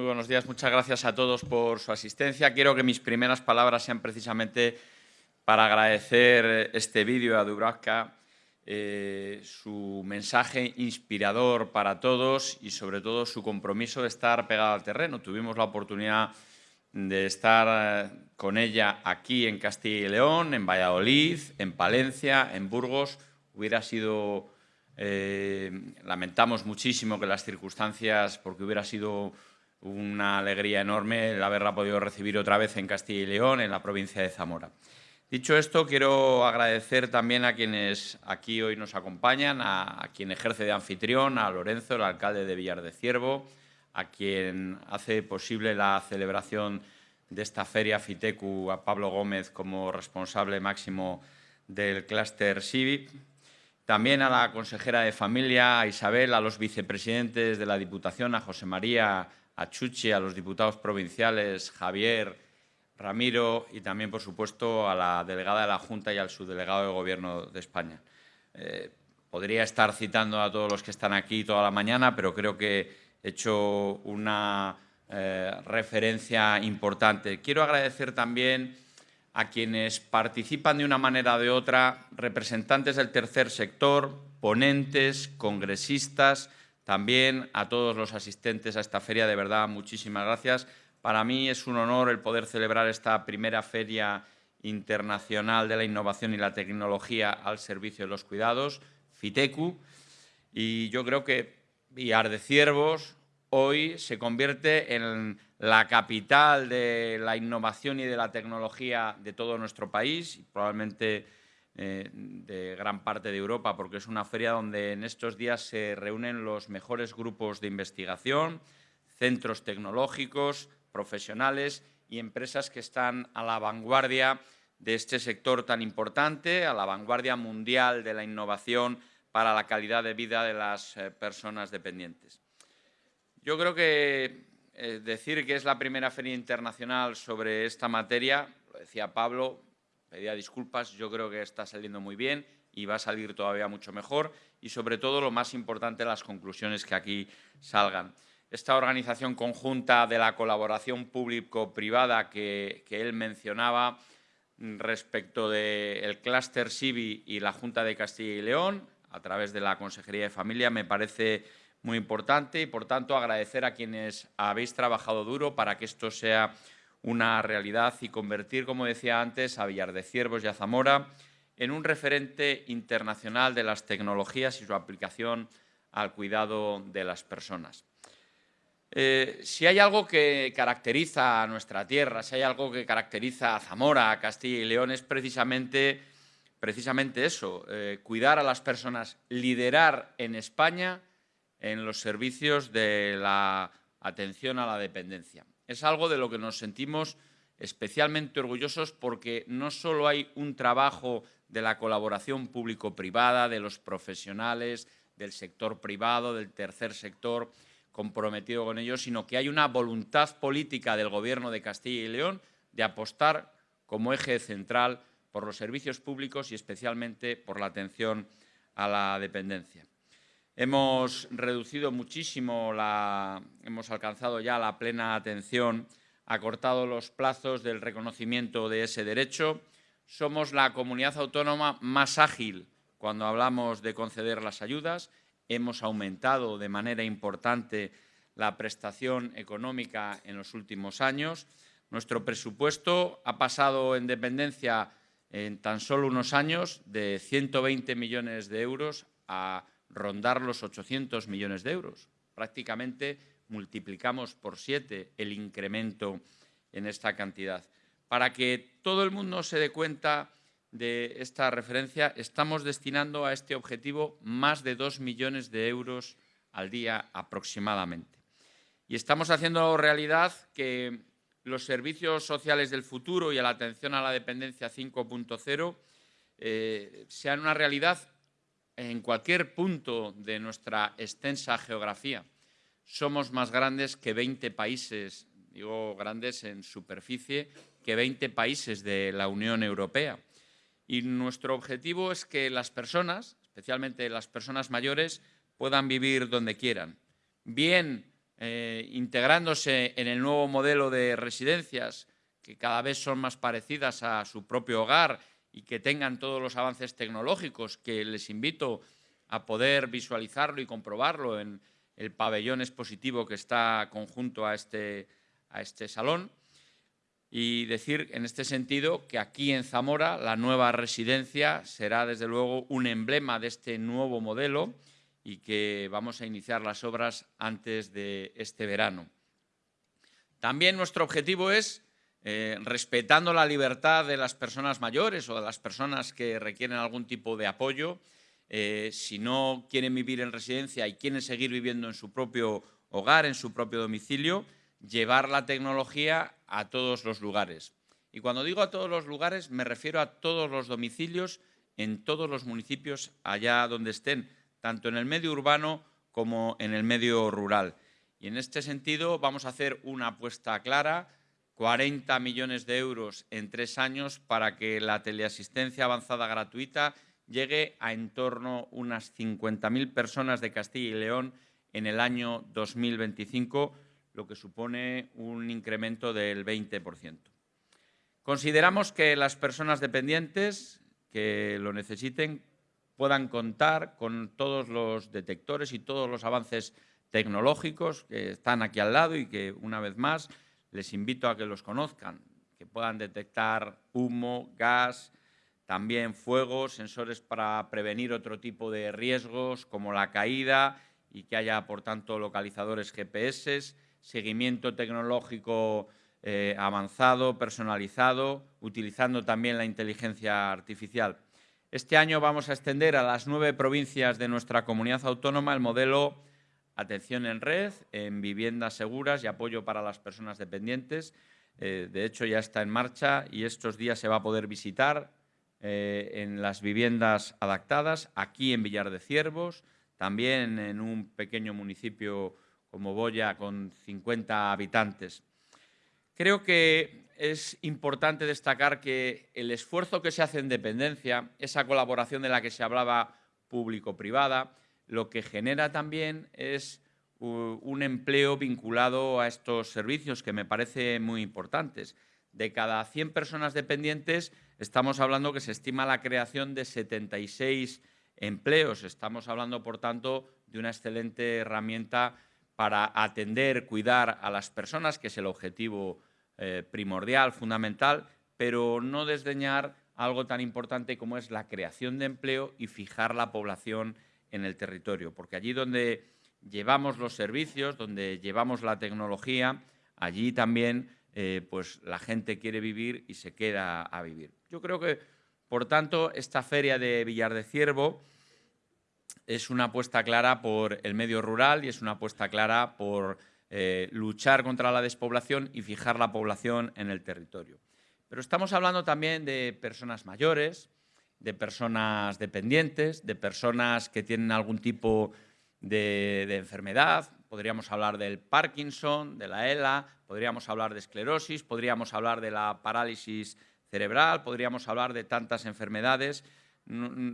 Muy buenos días, muchas gracias a todos por su asistencia. Quiero que mis primeras palabras sean precisamente para agradecer este vídeo a Dubravka, eh, su mensaje inspirador para todos y sobre todo su compromiso de estar pegado al terreno. Tuvimos la oportunidad de estar eh, con ella aquí en Castilla y León, en Valladolid, en Palencia, en Burgos. Hubiera sido, eh, lamentamos muchísimo que las circunstancias, porque hubiera sido una alegría enorme el haberla podido recibir otra vez en Castilla y León, en la provincia de Zamora. Dicho esto, quiero agradecer también a quienes aquí hoy nos acompañan, a, quien ejerce de anfitrión, a Lorenzo, el alcalde de Villar de Ciervo, a quien hace posible la celebración de esta feria FITECU, a Pablo Gómez como responsable máximo del clúster CIVIP, también a la consejera de Familia, a Isabel, a los vicepresidentes de la Diputación, a José María, a Chuchi, a los diputados provinciales, Javier, Ramiro y también, por supuesto, a la delegada de la Junta y al subdelegado de Gobierno de España. Eh, podría estar citando a todos los que están aquí toda la mañana, pero creo que he hecho una eh, referencia importante. Quiero agradecer también a quienes participan de una manera o de otra, representantes del tercer sector, ponentes, congresistas, también a todos los asistentes a esta feria, de verdad, muchísimas gracias. Para mí es un honor el poder celebrar esta primera feria internacional de la innovación y la tecnología al servicio de los cuidados, FITECU, y yo creo que Villar de Ciervos hoy se convierte en la capital de la innovación y de la tecnología de todo nuestro país y probablemente eh, de gran parte de Europa, porque es una feria donde en estos días se reúnen los mejores grupos de investigación, centros tecnológicos, profesionales y empresas que están a la vanguardia de este sector tan importante, a la vanguardia mundial de la innovación para la calidad de vida de las eh, personas dependientes. Yo creo que eh, decir que es la primera feria internacional sobre esta materia, lo decía Pablo, pedía disculpas, yo creo que está saliendo muy bien y va a salir todavía mucho mejor y sobre todo lo más importante, las conclusiones que aquí salgan. Esta organización conjunta de la colaboración público-privada que, él mencionaba respecto del clúster CIVI y la Junta de Castilla y León, a través de la Consejería de Familia, me parece muy importante y, por tanto, agradecer a quienes habéis trabajado duro para que esto sea una realidad y convertir, como decía antes, a Villar de Ciervos y a Zamora en un referente internacional de las tecnologías y su aplicación al cuidado de las personas. Eh, si hay algo que caracteriza a nuestra tierra, si hay algo que caracteriza a Zamora, a Castilla y León, es precisamente, eso, eh, cuidar a las personas, liderar en España en los servicios de la atención a la dependencia es algo de lo que nos sentimos especialmente orgullosos porque no solo hay un trabajo de la colaboración público-privada, de los profesionales, del sector privado, del tercer sector comprometido con ellos, sino que hay una voluntad política del Gobierno de Castilla y León de apostar como eje central por los servicios públicos y especialmente por la atención a la dependencia. Hemos reducido muchísimo, la, hemos alcanzado ya la plena atención, acortado los plazos del reconocimiento de ese derecho. Somos la comunidad autónoma más ágil cuando hablamos de conceder las ayudas. Hemos aumentado de manera importante la prestación económica en los últimos años. Nuestro presupuesto ha pasado en dependencia en tan solo unos años de 120 millones de euros a rondar los 800 millones de euros. Prácticamente multiplicamos por siete el incremento en esta cantidad. Para que todo el mundo se dé cuenta de esta referencia, estamos destinando a este objetivo más de dos millones de euros al día aproximadamente. Y estamos haciendo realidad que los servicios sociales del futuro y la atención a la dependencia 5.0 eh, sean una realidad en cualquier punto de nuestra extensa geografía. Somos más grandes que 20 países, digo grandes en superficie, que 20 países de la Unión Europea. Y nuestro objetivo es que las personas, especialmente las personas mayores, puedan vivir donde quieran, bien eh, integrándose en el nuevo modelo de residencias, que cada vez son más parecidas a su propio hogar y que tengan todos los avances tecnológicos, que les invito a poder visualizarlo y comprobarlo en el pabellón expositivo que está conjunto a este, a este salón. Y decir en este sentido que aquí en Zamora la nueva residencia será desde luego un emblema de este nuevo modelo y que vamos a iniciar las obras antes de este verano. También nuestro objetivo es, eh, respetando la libertad de las personas mayores o de las personas que requieren algún tipo de apoyo, eh, si no quieren vivir en residencia y quieren seguir viviendo en su propio hogar, en su propio domicilio, llevar la tecnología a todos los lugares. Y cuando digo a todos los lugares, me refiero a todos los domicilios en todos los municipios allá donde estén, tanto en el medio urbano como en el medio rural. Y en este sentido vamos a hacer una apuesta clara, 40 millones de euros en tres años para que la teleasistencia avanzada gratuita llegue a en torno a unas 50.000 personas de Castilla y León en el año 2025, lo que supone un incremento del 20%. Consideramos que las personas dependientes que lo necesiten puedan contar con todos los detectores y todos los avances tecnológicos que están aquí al lado y que, una vez más, les invito a que los conozcan, que puedan detectar humo, gas, también fuego, sensores para prevenir otro tipo de riesgos como la caída y que haya, por tanto, localizadores GPS, seguimiento tecnológico eh, avanzado, personalizado, utilizando también la inteligencia artificial. Este año vamos a extender a las nueve provincias de nuestra comunidad autónoma el modelo Atención en Red, en viviendas seguras y apoyo para las personas dependientes. Eh, de hecho, ya está en marcha y estos días se va a poder visitar eh, en las viviendas adaptadas, aquí en Villar de Ciervos, también en un pequeño municipio como Boya con 50 habitantes. Creo que es importante destacar que el esfuerzo que se hace en dependencia, esa colaboración de la que se hablaba público-privada, lo que genera también es un empleo vinculado a estos servicios que me parece muy importantes. De cada 100 personas dependientes, estamos hablando que se estima la creación de 76 empleos. Estamos hablando, por tanto, de una excelente herramienta para atender, cuidar a las personas, que es el objetivo eh, primordial, fundamental, pero no desdeñar algo tan importante como es la creación de empleo y fijar la población en el territorio, porque allí donde llevamos los servicios, donde llevamos la tecnología, allí también eh, pues la gente quiere vivir y se queda a vivir. Yo creo que, por tanto, esta feria de Villar de Ciervo es una apuesta clara por el medio rural y es una apuesta clara por eh, luchar contra la despoblación y fijar la población en el territorio. Pero estamos hablando también de personas mayores, de personas dependientes, de personas que tienen algún tipo de, enfermedad. Podríamos hablar del Parkinson, de la ELA, podríamos hablar de esclerosis, podríamos hablar de la parálisis cerebral, podríamos hablar de tantas enfermedades.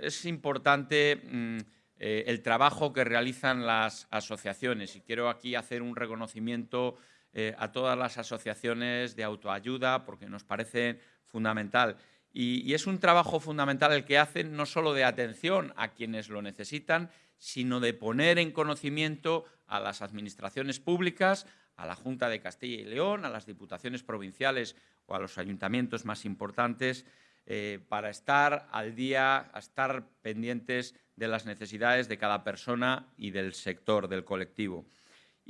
Es importante mm, eh, el trabajo que realizan las asociaciones. Y quiero aquí hacer un reconocimiento eh, a todas las asociaciones de autoayuda porque nos parece fundamental. Y, es un trabajo fundamental el que hacen no solo de atención a quienes lo necesitan, sino de poner en conocimiento a las administraciones públicas, a la Junta de Castilla y León, a las diputaciones provinciales o a los ayuntamientos más importantes, eh, para estar al día, a estar pendientes de las necesidades de cada persona y del sector, del colectivo.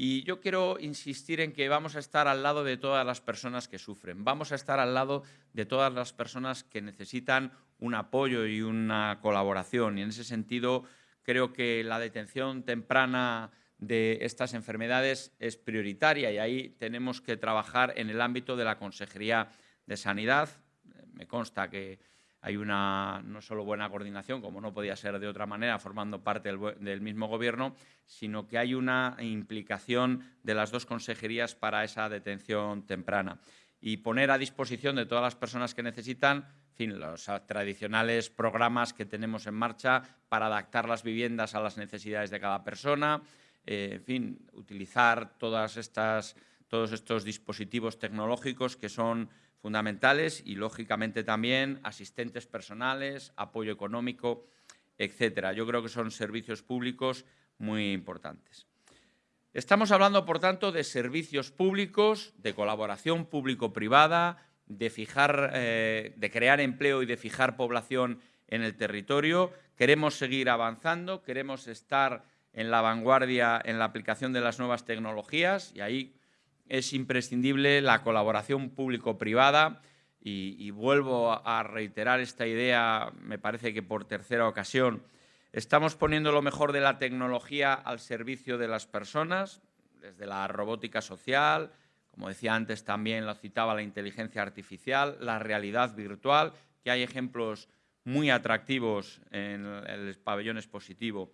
Y yo quiero insistir en que vamos a estar al lado de todas las personas que sufren, vamos a estar al lado de todas las personas que necesitan un apoyo y una colaboración. Y en ese sentido, creo que la detención temprana de estas enfermedades es prioritaria y ahí tenemos que trabajar en el ámbito de la Consejería de Sanidad, me consta que hay una no solo buena coordinación, como no podía ser de otra manera, formando parte del, mismo gobierno, sino que hay una implicación de las dos consejerías para esa detención temprana. Y poner a disposición de todas las personas que necesitan fin, los tradicionales programas que tenemos en marcha para adaptar las viviendas a las necesidades de cada persona, eh, en fin, utilizar todos estos dispositivos tecnológicos que son fundamentales y, lógicamente, también asistentes personales, apoyo económico, etcétera. Yo creo que son servicios públicos muy importantes. Estamos hablando, por tanto, de servicios públicos, de colaboración público-privada, de, fijar, eh, de crear empleo y de fijar población en el territorio. Queremos seguir avanzando, queremos estar en la vanguardia en la aplicación de las nuevas tecnologías y ahí es imprescindible la colaboración público-privada y, vuelvo a reiterar esta idea, me parece que por tercera ocasión, estamos poniendo lo mejor de la tecnología al servicio de las personas, desde la robótica social, como decía antes también lo citaba la inteligencia artificial, la realidad virtual, que hay ejemplos muy atractivos en el pabellón expositivo.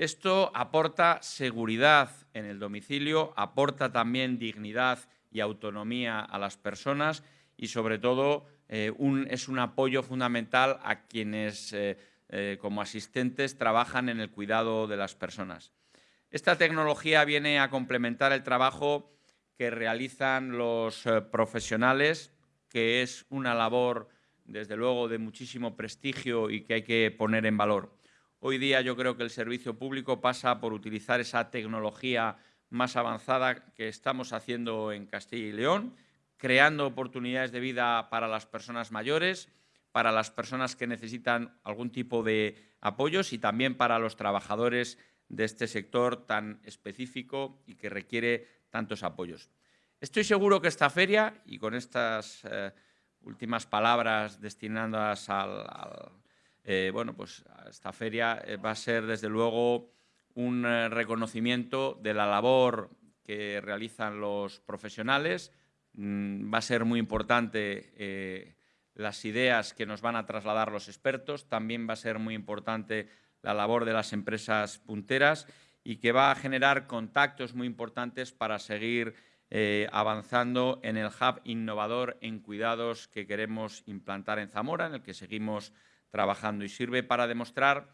Esto aporta seguridad en el domicilio, aporta también dignidad y autonomía a las personas y, sobre todo, eh, es un apoyo fundamental a quienes, eh, eh, como asistentes, trabajan en el cuidado de las personas. Esta tecnología viene a complementar el trabajo que realizan los profesionales, que es una labor, desde luego, de muchísimo prestigio y que hay que poner en valor. Hoy día yo creo que el servicio público pasa por utilizar esa tecnología más avanzada que estamos haciendo en Castilla y León, creando oportunidades de vida para las personas mayores, para las personas que necesitan algún tipo de apoyos y también para los trabajadores de este sector tan específico y que requiere tantos apoyos. Estoy seguro que esta feria, y con estas eh, últimas palabras destinadas al eh, bueno, pues esta feria eh, va a ser desde luego un eh, reconocimiento de la labor que realizan los profesionales. Mm, va a ser muy importante las ideas que nos van a trasladar los expertos. También va a ser muy importante la labor de las empresas punteras y que va a generar contactos muy importantes para seguir avanzando en el hub innovador en cuidados que queremos implantar en Zamora, en el que seguimos trabajando y sirve para demostrar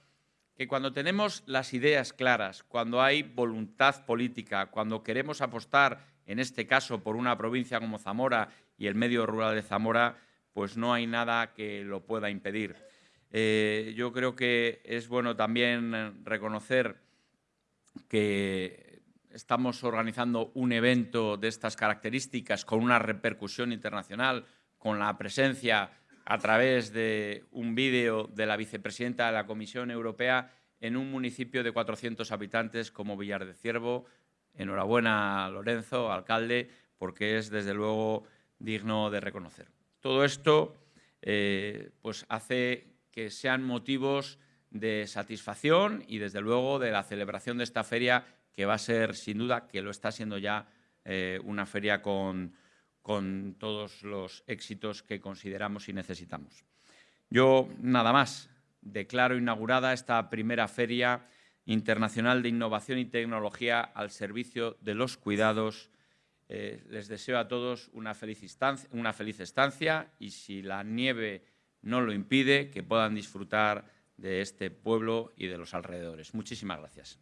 que cuando tenemos las ideas claras, cuando hay voluntad política, cuando queremos apostar, en este caso, por una provincia como Zamora y el medio rural de Zamora, pues no hay nada que lo pueda impedir. Eh, yo creo que es bueno también reconocer que estamos organizando un evento de estas características con una repercusión internacional, con la presencia a través de un vídeo de la vicepresidenta de la Comisión Europea en un municipio de 400 habitantes como Villar de Ciervo. Enhorabuena, Lorenzo, alcalde, porque es desde luego digno de reconocer. Todo esto eh, pues hace que sean motivos de satisfacción y desde luego de la celebración de esta feria que va a ser sin duda, que lo está siendo ya, eh, una feria con, con todos los éxitos que consideramos y necesitamos. Yo, nada más, declaro inaugurada esta primera Feria Internacional de Innovación y Tecnología al servicio de los cuidados. Eh, les deseo a todos una feliz, una feliz estancia y, si la nieve no lo impide, que puedan disfrutar de este pueblo y de los alrededores. Muchísimas gracias.